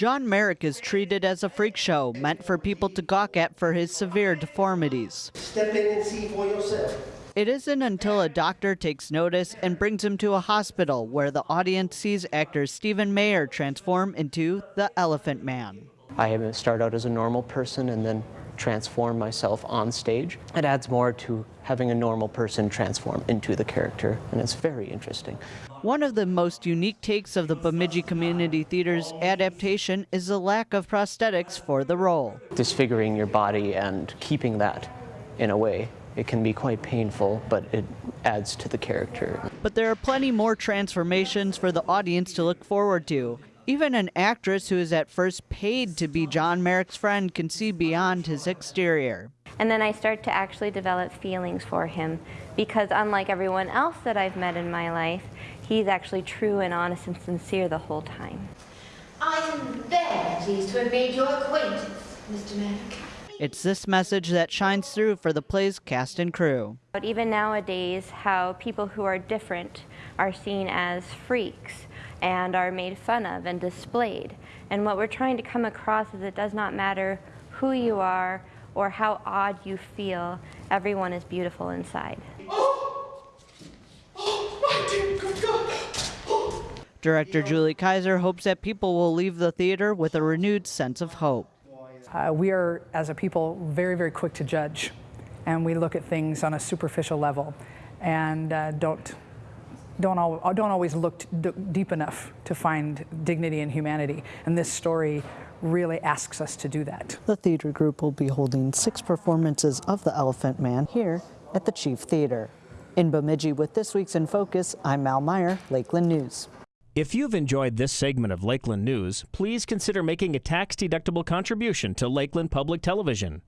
John Merrick is treated as a freak show meant for people to gawk at for his severe deformities. Step in and see for yourself. It isn't until a doctor takes notice and brings him to a hospital where the audience sees actor Stephen Mayer transform into the Elephant Man. I start out as a normal person and then transform myself on stage. It adds more to having a normal person transform into the character, and it's very interesting. One of the most unique takes of the Bemidji Community Theater's adaptation is the lack of prosthetics for the role. Disfiguring your body and keeping that in a way it can be quite painful, but it adds to the character. But there are plenty more transformations for the audience to look forward to. Even an actress who is at first paid to be John Merrick's friend can see beyond his exterior. And then I start to actually develop feelings for him because unlike everyone else that I've met in my life, he's actually true and honest and sincere the whole time. I am very pleased to have made your acquaintance, Mr. Merrick. It's this message that shines through for the play's cast and crew. But even nowadays, how people who are different are seen as freaks and are made fun of and displayed. And what we're trying to come across is it does not matter who you are or how odd you feel, everyone is beautiful inside. Oh! Oh, my dear good God! Oh. Director Julie Kaiser hopes that people will leave the theater with a renewed sense of hope. Uh, we are, as a people, very, very quick to judge, and we look at things on a superficial level, and uh, don't don't, al don't always look deep enough to find dignity and humanity. And this story really asks us to do that. The theater group will be holding six performances of The Elephant Man here at the Chief Theater. In Bemidji with this week's In Focus, I'm Mal Meyer, Lakeland News. If you've enjoyed this segment of Lakeland News, please consider making a tax-deductible contribution to Lakeland Public Television.